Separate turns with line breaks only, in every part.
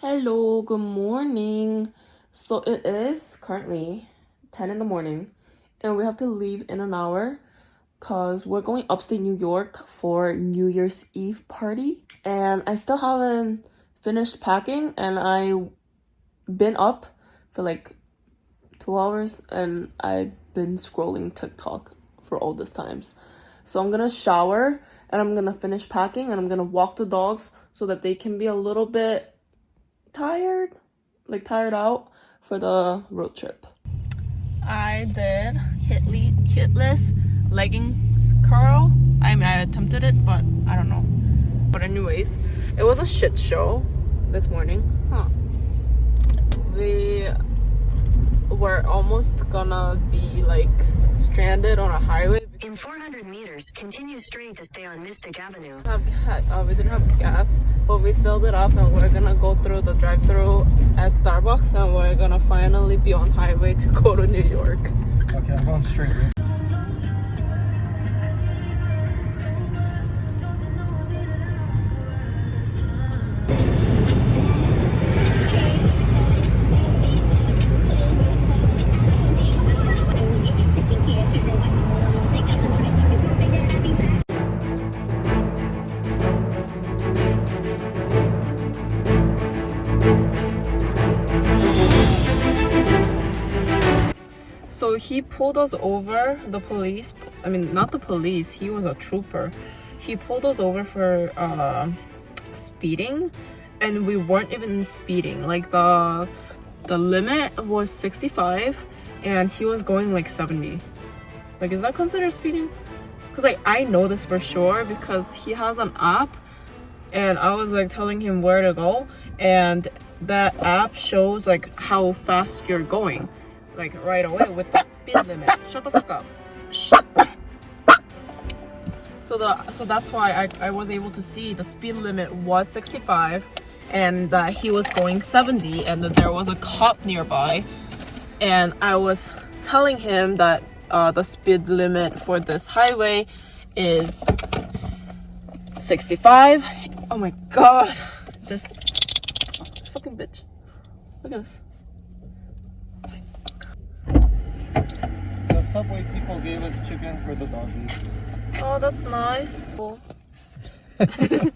Hello, good morning. So it is currently 10 in the morning and we have to leave in an hour because we're going upstate New York for New Year's Eve party. And I still haven't finished packing and I been up for like two hours and I've been scrolling TikTok for all this times. So I'm gonna shower and I'm gonna finish packing and I'm gonna walk the dogs so that they can be a little bit tired, like tired out for the road trip. I did hitly, hitless leggings curl. I mean, I attempted it, but I don't know. But anyways, it was a shit show this morning. Huh. We were almost gonna be like stranded on a highway.
In 400 meters, continue straight to stay on Mystic Avenue.
Have uh, we didn't have gas, but we filled it up and we're gonna go through the drive-through at Starbucks and we're gonna finally be on highway to go to New York.
Okay, I'm going straight.
Pulled us over, the police, I mean, not the police, he was a trooper. He pulled us over for uh, speeding and we weren't even speeding. Like the, the limit was 65 and he was going like 70. Like, is that considered speeding? Because like, I know this for sure because he has an app and I was like telling him where to go and that app shows like how fast you're going like right away with the speed limit. Shut the fuck up. Shut. So the so that's why I, I was able to see the speed limit was 65 and that he was going 70 and that there was a cop nearby and I was telling him that uh, the speed limit for this highway is 65 oh my god this fucking bitch look at this
subway people gave us chicken for the doggies.
Oh, that's nice.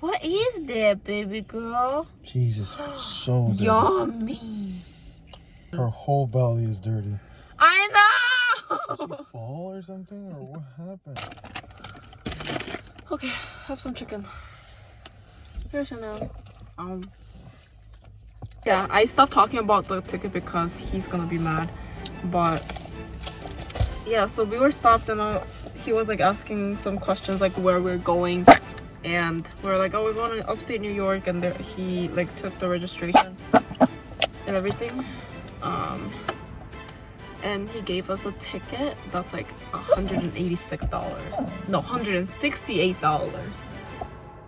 what is that, baby girl?
Jesus, so dirty.
Yummy.
Her whole belly is dirty.
I
Did
know.
she fall or something, or what happened?
okay, have some chicken. Here's Chanel. Um. Yeah, I stopped talking about the ticket because he's gonna be mad. But yeah, so we were stopped and uh, he was like asking some questions like where we're going, and we are like, oh, we're going to upstate New York, and there, he like took the registration and everything. Um, and he gave us a ticket that's like $186 no $168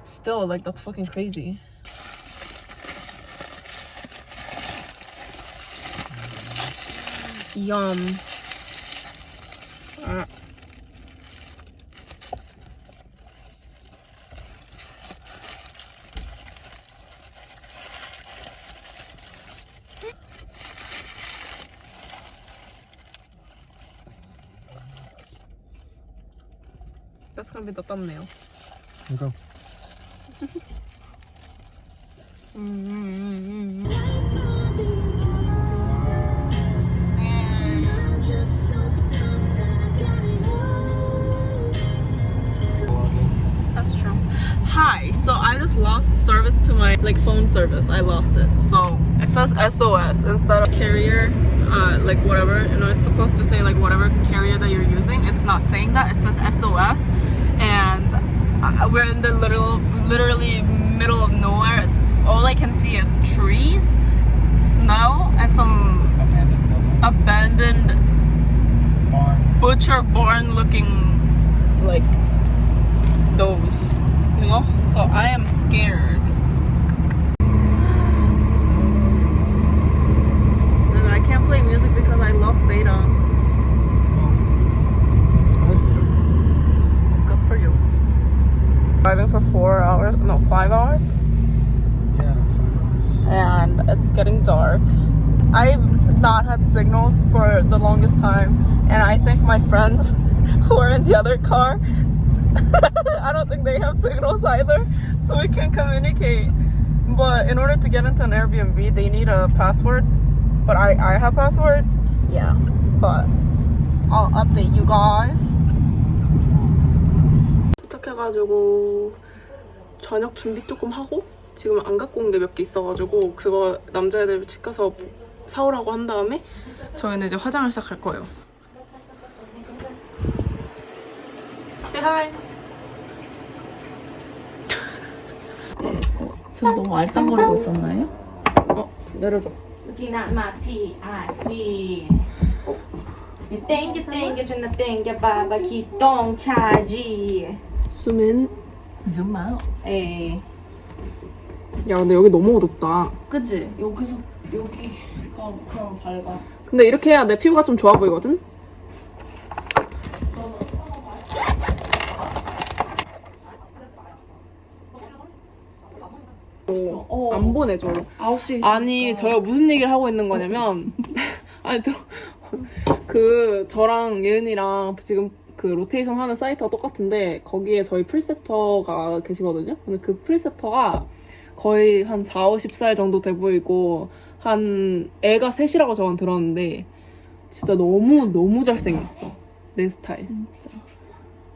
still like that's fucking crazy. Yum Uh, that's gonna be the thumbnail
Okay.
That's true. Hi, so I just lost service to my like phone service. I lost it. So it says SOS instead of carrier, uh, like whatever. You know, it's supposed to say like whatever carrier that you're using. It's not saying that. It says SOS, we're in the little, literally middle of nowhere. All I can see is trees, snow, and some
Abandoned
abandoned
Barn.
butcher barn looking like those you know so i am scared i can't play music because i lost data good for you driving for four hours no five hours
Yeah, fine.
it's getting dark. I've not had signals for the longest time, and I think my friends who are in the other car, I don't think they have signals either, so we can communicate. But in order to get into an Airbnb, they need a password. But I, I have password. Yeah, but I'll update you guys. 도착해가지고 저녁 준비 조금 하고 지금 안 갖고 온 게 몇 개 있어가지고 그거 남자애들 집 가서 사오라고 한 다음에 저희는 이제 화장을 시작할 거예요. Say hi.
지금 너무 알짱거리고 있었나요?
어 내려줘.
Looking at my PIC. 땡겨 땡겨 준다 땡겨 봐봐 기똥 차지.
수민.
Zoom out.
에이.
야 근데 여기 너무 어둡다.
그치? 여기서 여기가 그럼 밝아.
근데 이렇게 해야 내 피부가 좀 좋아 보이거든? 오,
어.
안 보내줘.
9시에
아니 저희가 무슨 얘기를 하고 있는 거냐면 아니 또, 그 저랑 예은이랑 지금 그 로테이션 하는 사이트가 똑같은데 거기에 저희 프리셉터가 계시거든요. 근데 그 프리셉터가 거의 한 4, 50살 정도 돼 보이고 한 애가 셋이라고 저는 들었는데 진짜 너무 너무 잘생겼어. 내 스타일.
진짜.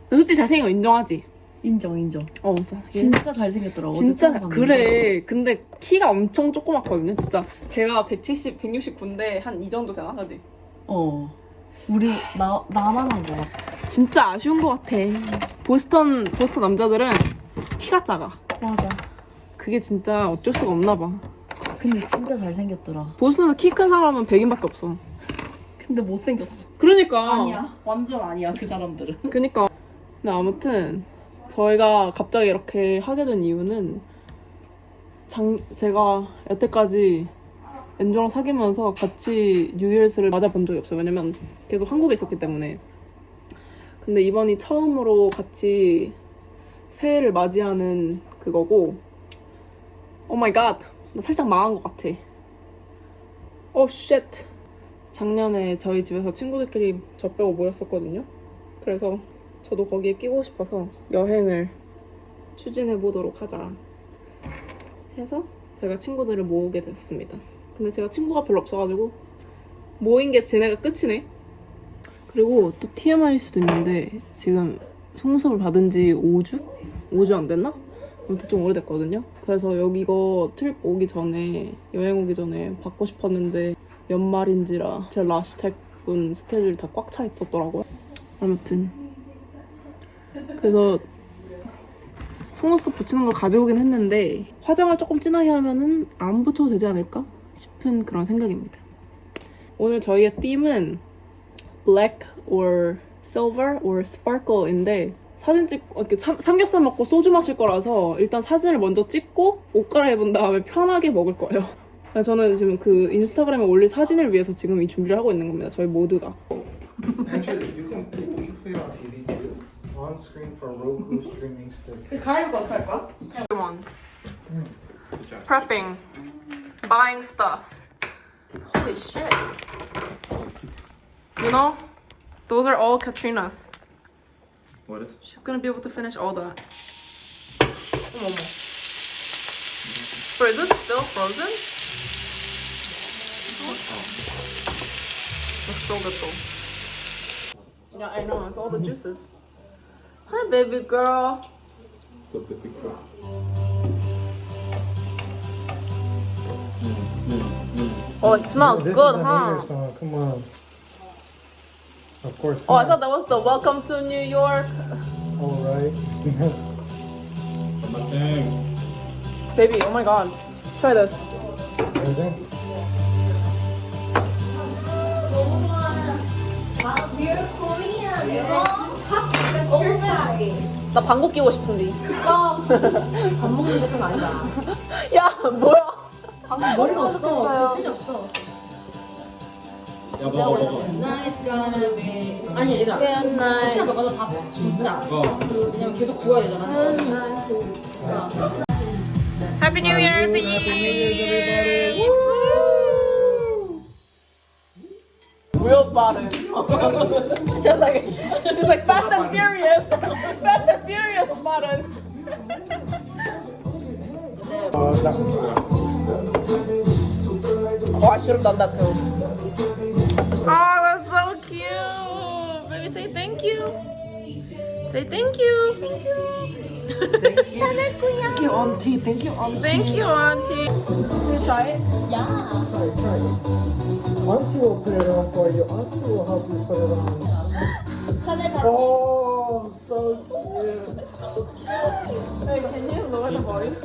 솔직히 잘생긴 거 인정하지?
인정 인정.
어, 진짜.
진짜 잘생겼더라고.
진짜. 그래. 근데 키가 엄청 조그맣거든요. 진짜 제가 170, 169인데 한 이 정도 되나 하지?
어. 우리 나 나만 한 거 같아.
진짜 아쉬운 것 같아. 보스턴 보스턴 남자들은 키가 작아.
맞아.
그게 진짜 어쩔 수가 없나 봐.
근데 진짜 잘생겼더라.
보스턴에서 키 큰 사람은 100인밖에 없어.
근데 못생겼어.
그러니까.
아니야. 완전 아니야 그 사람들은.
그니까. 근데 아무튼 저희가 갑자기 이렇게 하게 된 이유는 장, 제가 여태까지 엔조랑 사귀면서 같이 뉴이얼스를 맞아본 적이 없어요. 왜냐면 계속 한국에 있었기 때문에. 근데 이번이 처음으로 같이 새해를 맞이하는 그거고 오 마이 갓. 나 살짝 망한 것 같아. 오 쉣. 작년에 저희 집에서 친구들끼리 저 빼고 모였었거든요. 그래서 저도 거기에 끼고 싶어서 여행을 추진해 보도록 하자 해서 제가 친구들을 모으게 됐습니다. 근데 제가 친구가 별로 없어가지고 모인 게 쟤네가 끝이네. 그리고 또 TMI일 수도 있는데 지금 속눈썹을 받은 지 5주? 5주 안 됐나? 아무튼 좀 오래됐거든요. 그래서 여기 이거 트립 오기 전에 여행 오기 전에 받고 싶었는데 연말인지라 제 라스텍 분 스케줄이 다 꽉 차 있었더라고요. 아무튼 그래서 속눈썹 붙이는 걸 가져오긴 했는데 화장을 조금 진하게 하면은 안 붙여도 되지 않을까 싶은 그런 생각입니다. 오늘 저희의 띠은 black or silver or sparkle인데 사진 찍고 이렇게 삼, 삼겹살 먹고 소주 마실 거라서 일단 사진을 먼저 찍고 옷 갈아입은 다음에 편하게 먹을 거예요. 그래서 저는 지금 그 인스타그램에 올릴 사진을 위해서 지금 이 준비를 하고 있는 겁니다. 저희 모두가.
On screen for Roku streaming stick.
가위바위보 어떻게 할 거야?
on. Prepping. buying stuff. Holy shit. You know, those are all Katrina's.
What is?
She's gonna be able to finish all that. Oh. Is still frozen? It's so good though. Yeah, I know, it's all the juices. Hi, baby girl.
What's up, baby girl?
Oh, it smells good, huh?
song. Come on. Of course.
Oh, I thought that was the Welcome to New York.
All right.
Baby, oh my god. Try this.
Ready?
나 방귀 끼고 싶은데.
밥 먹는 것은 아니다.
야, 뭐야?
방금 머리가 없어. 진짜 없어.
야 먹어 먹어. Nice gonna 아니 얘들아. 혹시 너가도 다 진짜. 왜냐면 계속 구워야 되잖아.
Happy New Year's Eve.
무협발은 She's like, she's like Fast and Furious, Fast and Furious 발은.
어, 나.
Oh, I should have done that too. Oh, that's so cute. Baby, say thank you. Say thank you.
Thank you, auntie. Thank you, auntie.
Thank you, auntie. Should we try it?
Try, try. Auntie will put it on for you. Auntie will help you put it on. Oh, so cute.
Hey, can you lower the volume?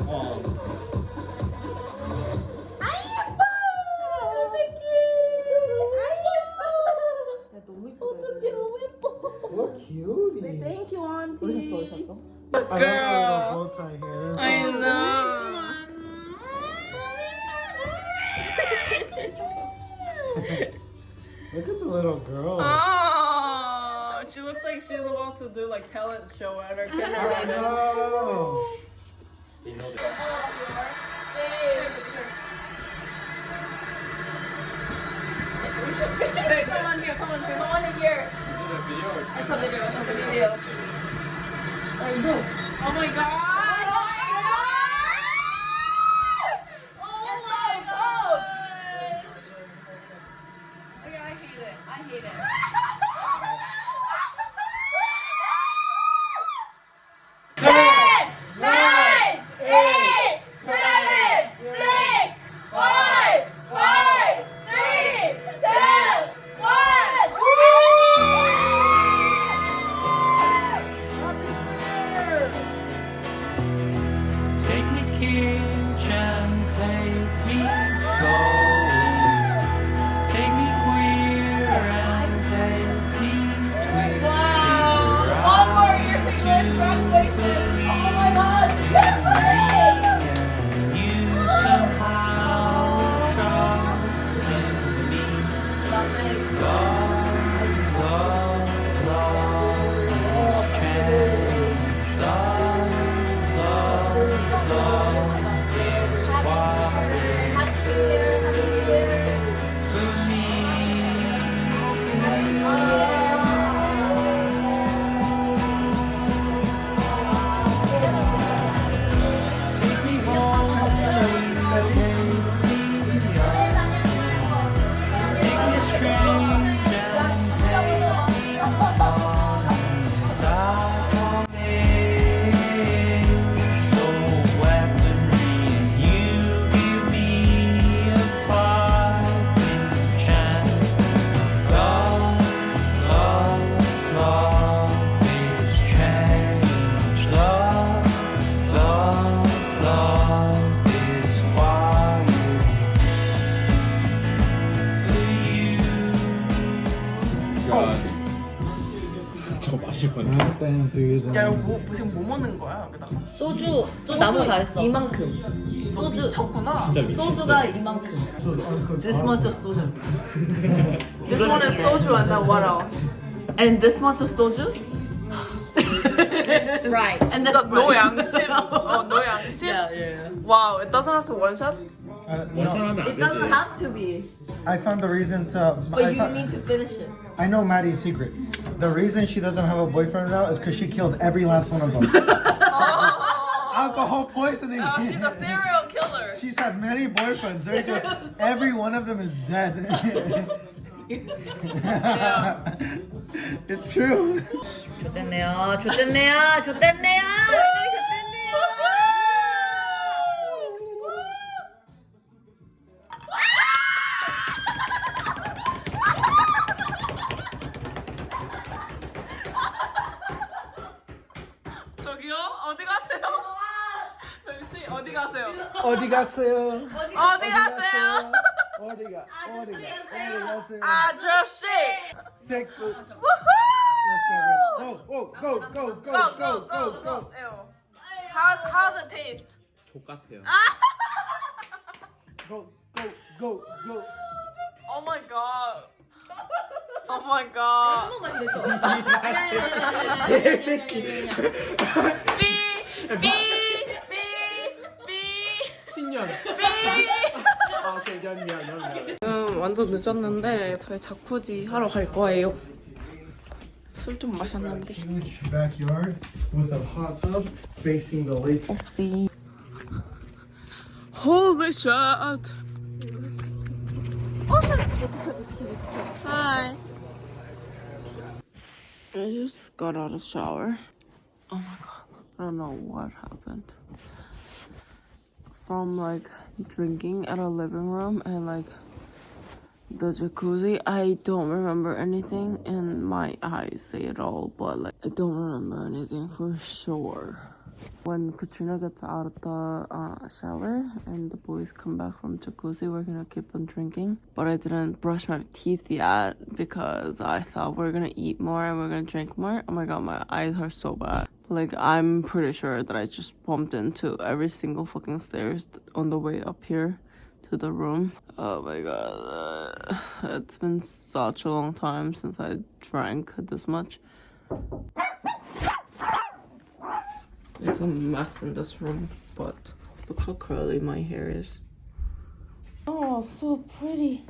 She's about to do like talent show at her
I
kindergarten.
know.
Hey, come on here, come on here. Come on here. It's a video, it's a video. I know. Oh my god.
소주 나무 잘했어 이만큼 소주
미쳤구나.
진짜 미쳤어.
소주가 이만큼 This much of 소주
This one is soju and then what else?
And this much of soju Right And that's
진짜 너 양심. 어, 너 양심.
Yeah yeah
Wow, it doesn't have to one shot?
Uh,
원샷
no,
하면 안
It doesn't
되지.
have to be
I found the reason to.
But
I,
you
thought-
need to finish it
I know Maddie's secret. The reason she doesn't have a boyfriend now is because she killed every last one of them. Alcohol poisoning.
Oh, she's a serial killer.
She's had many boyfriends. They're just every one of them is dead. it's true.
좋댔네요 좋댔네요 좋댔네요
어디 가세요? 어디
갔어요?
어디 가세요?
어디가? 어디가? 어디 갔어요?
아저씨!
새끼. Let's go, go, go, go, go,
Go,
go,
go. How, how's it taste?
족 같아요.
go, go, go, go.
Oh my god. Oh my god.
새끼.
B, B, 연연.
아, 오케이, 연연, 연연.
지금 완전 늦었는데 저희 자쿠지 하러 갈 거예요. 술 좀 마셨는데. 없이. Holy shit! Oh shit! Hi. I just got out of shower. Oh my god. I don't know what happened. From like drinking at a living room and like the jacuzzi, I don't remember anything and my eyes say it all, but like I don't remember anything for sure. When Katrina gets out of the uh, shower and the boys come back from jacuzzi, we're gonna keep on drinking. But I didn't brush my teeth yet because I thought we're gonna eat more and we're gonna drink more. Oh my god, my eyes are so bad. Like I'm pretty sure that I just bumped into every single fucking stairs on the way up here to the room. Oh my god, it's been such a long time since I drank this much. It's a mess in this room, but look how curly my hair is. Oh, so pretty.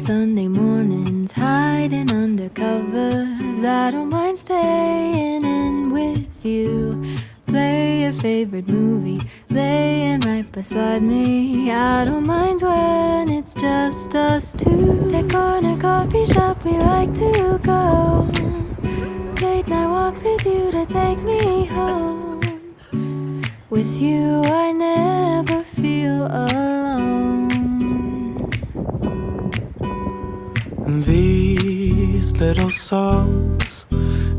Sunday mornings, hiding under covers. I don't mind staying in with you. Play your favorite movie, laying right beside me. I don't mind when it's just us two. That corner coffee shop we like to go. Late night walks with you to take me home. With you, I
little songs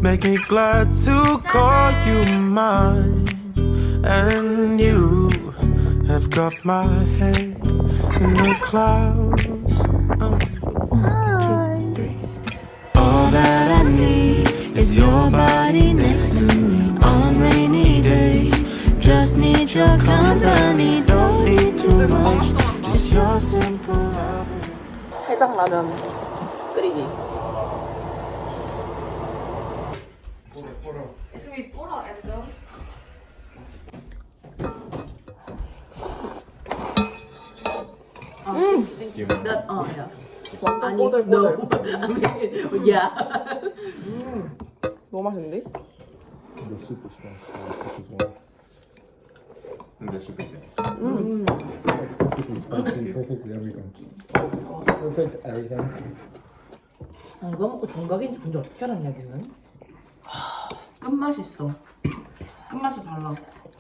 make me glad to call you mine. And you have got my head in the clouds.
All that I need is your body next to me on rainy days. Just need your company, don't need too much. Just your simple love.
해장라면
That, oh, yeah.
완전
아니,
꼬들꼬들.
no. I mean, yeah.
너무 맛있는데?
The soup is strong. The soup is warm. Perfectly spicy, perfectly everything. Perfect everything.
아, 이거 먹고 정각인지 근데 어떻게 알았냐, 걔는? 끝맛이 있어. 끝맛이 달라.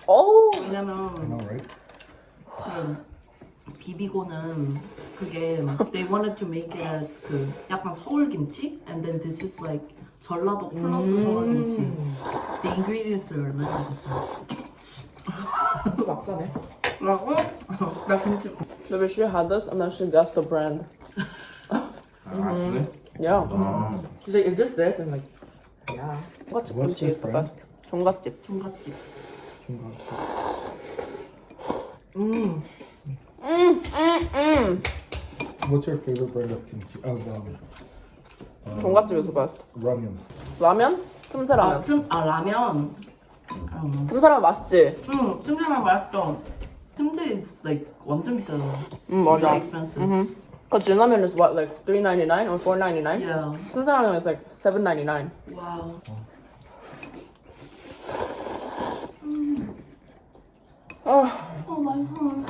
어우.
왜냐면,
I know, right?
그 비비고는 그게 they wanted to make it as 그 약간 서울 김치 and then this is like 전라도 플러스 서울 김치 the ingredients are
또 막사네.
라고? 나 김치
Maybe she had this and then she guessed the brand. Yeah. She's like, is this this? I'm like, yeah. 종갓집
What's
김치
this
is the
brand?
best. 종갓집.
종갓집
음, 음, 음.
What's your favorite brand of kimchi? Of um,
종갓집에서 best.
ramen.
라면? 틈새
아,
라면.
틈, 아 라면 음,
틈새 라면 맛있지?
음 틈새 라면 맛있죠 틈새 is like 완전 비싸잖아
음, 맞아.
Really expensive
Mm-hmm. Cause 진라면 is what, like 3.99 or 4.99?
yeah
틈새 라면 is like 7.99.
wow
아,
oh my god.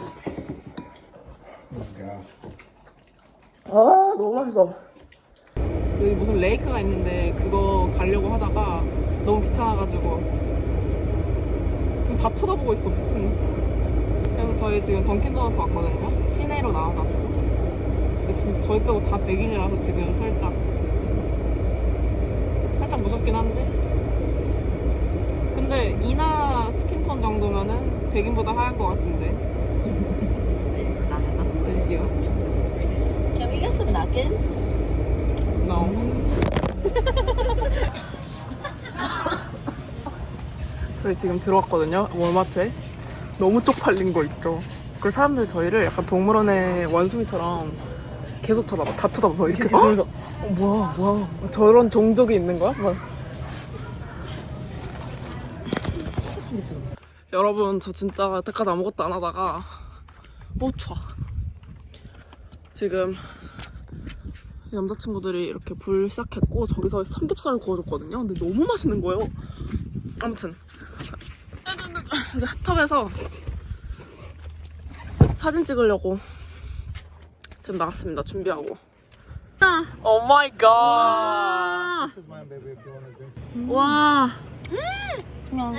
아 너무 맛있어. 여기 무슨 레이크가 있는데 그거 가려고 하다가 너무 귀찮아가지고 다 쳐다보고 있어 미친. 그래서 저희 지금 던킨 도너츠 왔거든요. 시내로 나와가지고. 근데 진짜 저희 빼고 다 백인이라서 지금 살짝 살짝 무섭긴 한데. 근데 이나 스킨톤 정도면은 백인보다 하얀 것 같은데.
나겠다
여기요.
Can napkins?
No. 저희 지금 들어왔거든요. 월마트에. 너무 쪽팔린 거 있죠. 그리고 사람들이 저희를 약간 동물원의 원숭이처럼 계속 쳐다봐. 다 쳐다봐. 이렇게 보면서 어, 뭐야, 뭐야. 저런 종족이 있는 거야? 막. 여러분 저 진짜 여태까지 아무것도 안 하다가 어 추워 지금 남자친구들이 이렇게 불 시작했고 저기서 삼겹살을 구워줬거든요 근데 너무 맛있는 거예요 아무튼 여기 핫탑에서 사진 찍으려고 지금 나왔습니다 준비하고 오 마이 갓.
와.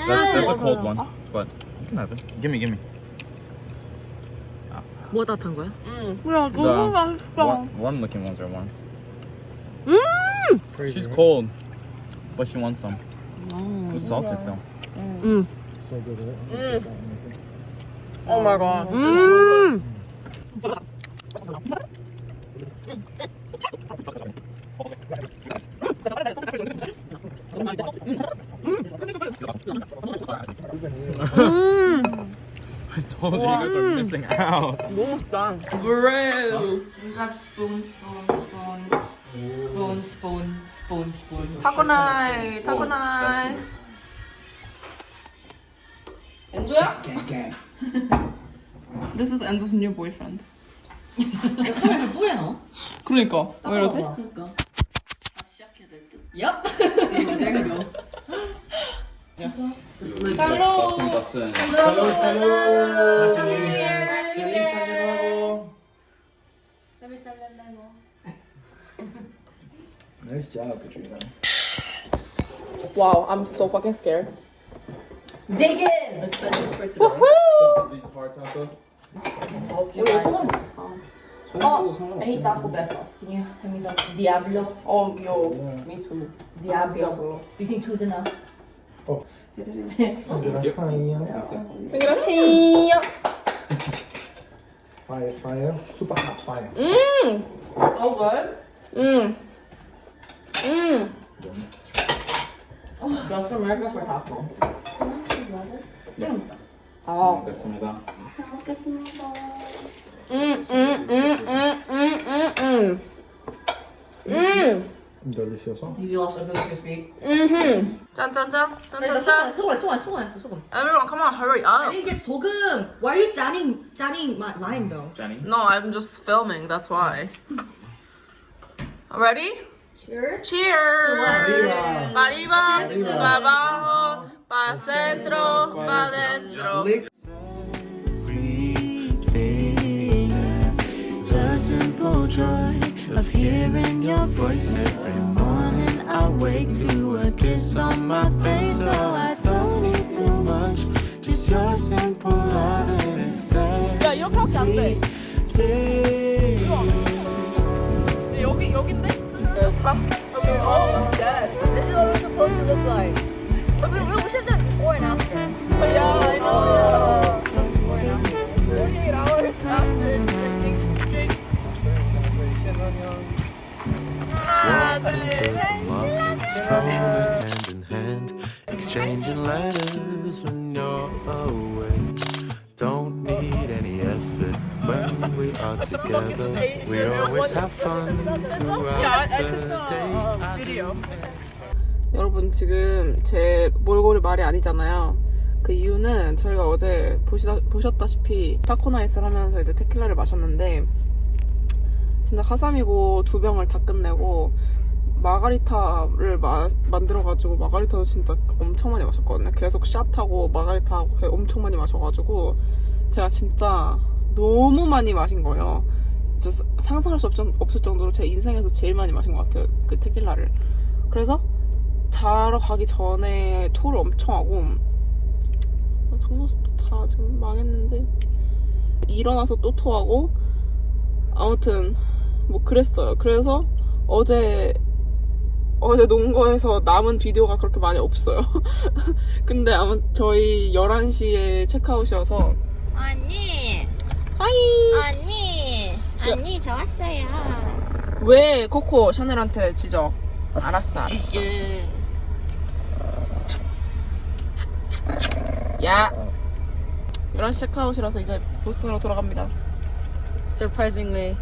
That, that's a cold one, but you can have it.
뭐가 따뜻한 거야?
야
The warm, warm looking ones are warm.
Crazy,
She's
right?
cold, but she wants some. It's salted though.
So good, right?
오 마이 갓
음.
I told you you guys are missing out.
너무 맛있다 브레드
스폰 스폰 스폰 스폰
타코나이 타코나이 엔조야? This is Enzo's new boyfriend.
야 카메라 뿌얘 나
그러니까. 왜 이러지?
그러니까. 시작해야 될듯?
얍!
땡겨
땡겨
칼로 칼로 칼로 칼로 칼로 Nice job, Katrina.
Wow, I'm so fucking scared
Dig in.
Especially for today.
So these hard tacos.
Oh, I need Taco Bell sauce. Can you hand me some Diablo?
Oh, yo, me too
Diablo. Do you think two's enough?
Oh. Fire, fire, fire. Super hot fire. Mmm.
Oh, good. Mm. Mm.
음. 음.
Just America for taco.
먹겠습니다.
음, 음, 음, 음, 음, 음, 음. 음.
Delicioso.
You lost a bit of your speed.
음. 짠짠짠. 짠짠짠.
소금, 소금, 소금, 소금, 소금.
Everyone, come on, hurry
I
up.
didn't get 소금. Why are you 짠ning, 짠ning my lime though?
Jenny.
No, I'm just filming, that's why. Ready?
Cheers.
Cheers.
Arriba.
Arriba,
Arriba.
pa abajo, pa centro, pa dentro.
Lick.
The simple joy of hearing your voice every morning. I wake to a kiss on my face, so I don't need too much. Just your simple love and it's
야, 이렇게 하면 안 돼.
everything.
여기, 여기인 from from.
This is what we're supposed to look like. But we, we, we should have done before and after.
Oh, yeah, I know. Oh. Before and after.
Strolling hand in hand, exchanging letters when you're away. Are together. We always have fun throughout the day.
여러분 지금 제 몰골이 말이 아니잖아요. 그 이유는 저희가 어제 보시다, 보셨다시피 타코나이스를 하면서 이제 테킬라를 마셨는데 진짜 카삼이고 두 병을 다 끝내고 마가리타를 마- 만들어가지고 마가리타도 진짜 엄청 많이 마셨거든요. 계속 샷하고 마가리타하고 엄청 많이 마셔가지고 제가 진짜 너무 많이 마신 거예요. 진짜 상상할 수 없, 없을 정도로 제 인생에서 제일 많이 마신 것 같아요. 그 테킬라를. 그래서 자러 가기 전에 토를 엄청 하고 정말 다 지금 망했는데 일어나서 또 토하고 아무튼 뭐 그랬어요. 그래서 어제 어제 농구에서 남은 비디오가 그렇게 많이 없어요. 근데 아무 저희 11시에 체크아웃이어서
언니,
하이
언니, 언니 저 왔어요.
왜 코코 샤넬한테 지적 알았어 알았어 야 11시 체크아웃이라서 이제 보스턴으로 돌아갑니다
Surprisingly,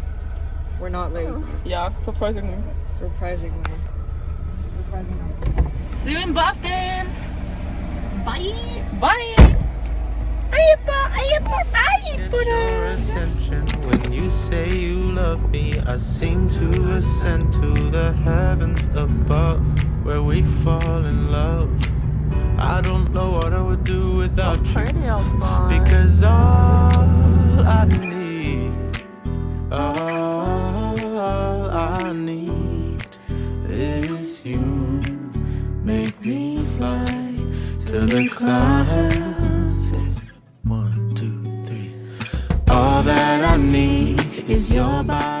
we're not late.
야 surprisingly
Surprisingly.
See you in Boston Bye. Bye. Ay, 예뻐. Ay, 예뻐. Ay,
Get your attention when you say you love me. I seem to ascend to the heavens above where we fall in love. I don't know what I would do without you. Because all I need, all I need is you. Make me fly to the clouds. That I need is your body